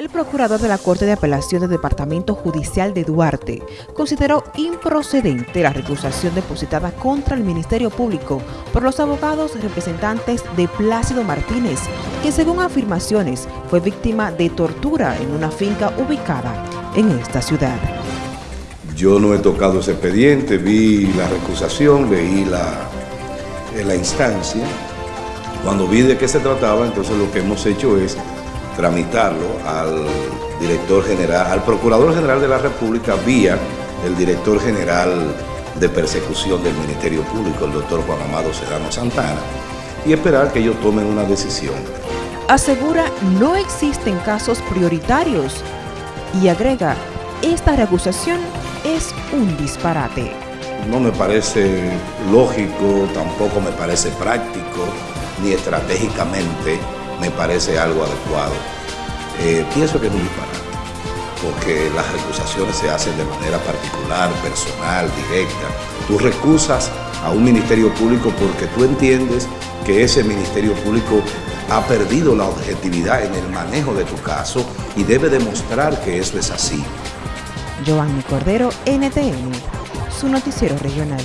El procurador de la Corte de Apelación del Departamento Judicial de Duarte consideró improcedente la recusación depositada contra el Ministerio Público por los abogados representantes de Plácido Martínez, que según afirmaciones fue víctima de tortura en una finca ubicada en esta ciudad. Yo no he tocado ese expediente, vi la recusación, leí la, la instancia. Cuando vi de qué se trataba, entonces lo que hemos hecho es tramitarlo al director general, al Procurador General de la República vía el director general de persecución del Ministerio Público, el doctor Juan Amado Serrano Santana, y esperar que ellos tomen una decisión. Asegura no existen casos prioritarios y agrega, esta recusación es un disparate. No me parece lógico, tampoco me parece práctico, ni estratégicamente me parece algo adecuado. Eh, pienso que es un disparate, porque las recusaciones se hacen de manera particular, personal, directa. Tú recusas a un ministerio público porque tú entiendes que ese ministerio público ha perdido la objetividad en el manejo de tu caso y debe demostrar que eso es así. Giovanni Cordero, NTN, su noticiero regional.